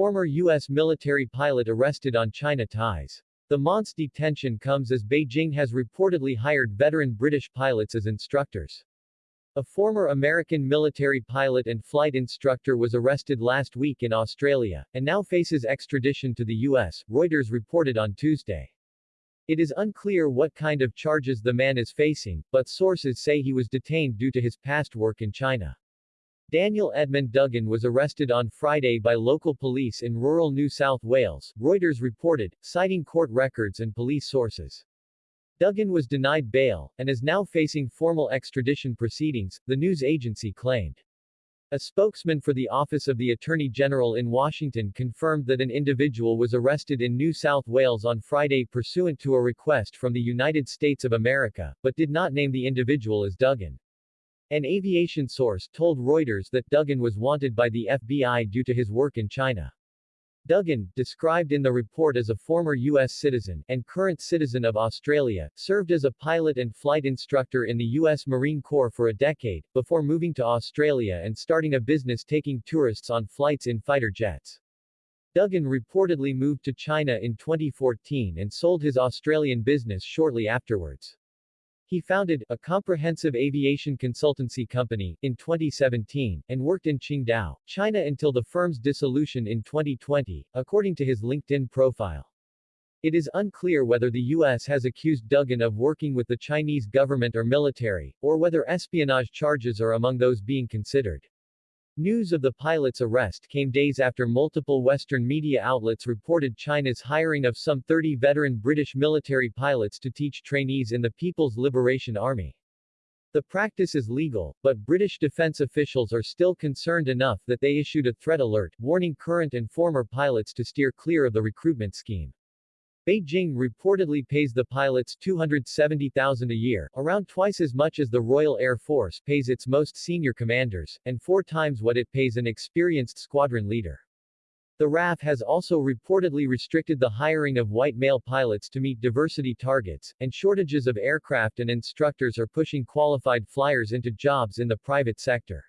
former U.S. military pilot arrested on China ties. The Mont's detention comes as Beijing has reportedly hired veteran British pilots as instructors. A former American military pilot and flight instructor was arrested last week in Australia, and now faces extradition to the U.S., Reuters reported on Tuesday. It is unclear what kind of charges the man is facing, but sources say he was detained due to his past work in China. Daniel Edmund Duggan was arrested on Friday by local police in rural New South Wales, Reuters reported, citing court records and police sources. Duggan was denied bail, and is now facing formal extradition proceedings, the news agency claimed. A spokesman for the Office of the Attorney General in Washington confirmed that an individual was arrested in New South Wales on Friday pursuant to a request from the United States of America, but did not name the individual as Duggan. An aviation source told Reuters that Duggan was wanted by the FBI due to his work in China. Duggan, described in the report as a former U.S. citizen, and current citizen of Australia, served as a pilot and flight instructor in the U.S. Marine Corps for a decade, before moving to Australia and starting a business taking tourists on flights in fighter jets. Duggan reportedly moved to China in 2014 and sold his Australian business shortly afterwards. He founded a comprehensive aviation consultancy company in 2017 and worked in Qingdao, China until the firm's dissolution in 2020, according to his LinkedIn profile. It is unclear whether the U.S. has accused Duggan of working with the Chinese government or military, or whether espionage charges are among those being considered. News of the pilot's arrest came days after multiple Western media outlets reported China's hiring of some 30 veteran British military pilots to teach trainees in the People's Liberation Army. The practice is legal, but British defense officials are still concerned enough that they issued a threat alert, warning current and former pilots to steer clear of the recruitment scheme. Beijing reportedly pays the pilots 270,000 a year, around twice as much as the Royal Air Force pays its most senior commanders, and four times what it pays an experienced squadron leader. The RAF has also reportedly restricted the hiring of white male pilots to meet diversity targets, and shortages of aircraft and instructors are pushing qualified flyers into jobs in the private sector.